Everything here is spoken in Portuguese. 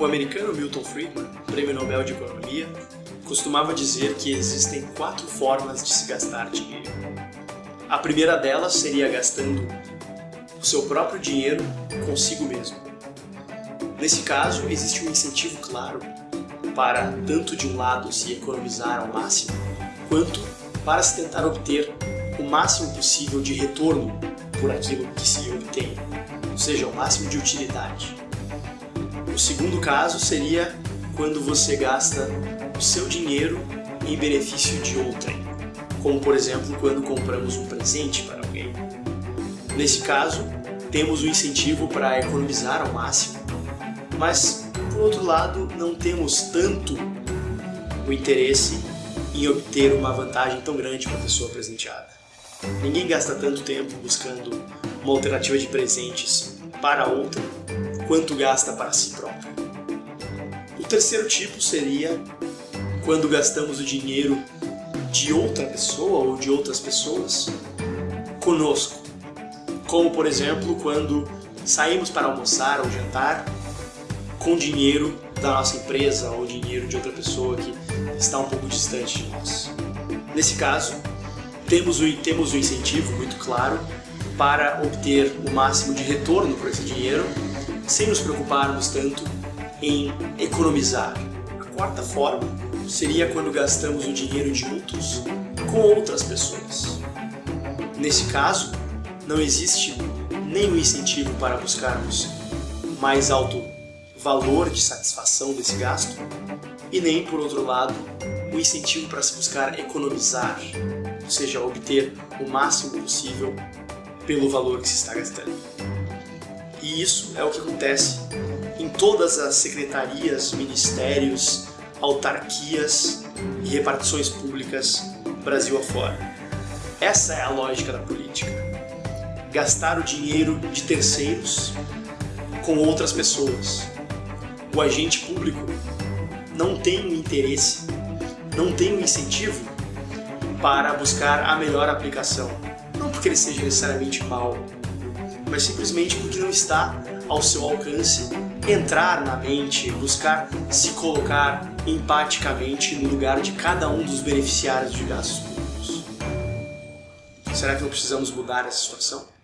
O americano Milton Friedman, prêmio Nobel de Economia, costumava dizer que existem quatro formas de se gastar dinheiro. A primeira delas seria gastando o seu próprio dinheiro consigo mesmo. Nesse caso, existe um incentivo claro para, tanto de um lado, se economizar ao máximo, quanto para se tentar obter o máximo possível de retorno por aquilo que se obtém, ou seja, o máximo de utilidade. Segundo caso seria quando você gasta o seu dinheiro em benefício de outrem, como por exemplo quando compramos um presente para alguém. Nesse caso, temos o incentivo para economizar ao máximo, mas por outro lado, não temos tanto o interesse em obter uma vantagem tão grande para a pessoa presenteada. Ninguém gasta tanto tempo buscando uma alternativa de presentes para outra quanto gasta para si próprio. O terceiro tipo seria quando gastamos o dinheiro de outra pessoa ou de outras pessoas conosco. Como, por exemplo, quando saímos para almoçar ou jantar com dinheiro da nossa empresa ou dinheiro de outra pessoa que está um pouco distante de nós. Nesse caso, temos o, temos o incentivo muito claro para obter o máximo de retorno por esse dinheiro sem nos preocuparmos tanto em economizar. A quarta forma seria quando gastamos o dinheiro de outros com outras pessoas. Nesse caso, não existe nenhum incentivo para buscarmos mais alto valor de satisfação desse gasto e nem, por outro lado, o incentivo para se buscar economizar, ou seja, obter o máximo possível pelo valor que se está gastando. E isso é o que acontece em todas as secretarias, ministérios, autarquias e repartições públicas Brasil afora. Essa é a lógica da política. Gastar o dinheiro de terceiros com outras pessoas, o agente público não tem um interesse, não tem um incentivo para buscar a melhor aplicação. Não porque ele seja necessariamente mau, mas simplesmente porque não está ao seu alcance entrar na mente, buscar se colocar empaticamente no lugar de cada um dos beneficiários de gastos públicos. Será que não precisamos mudar essa situação?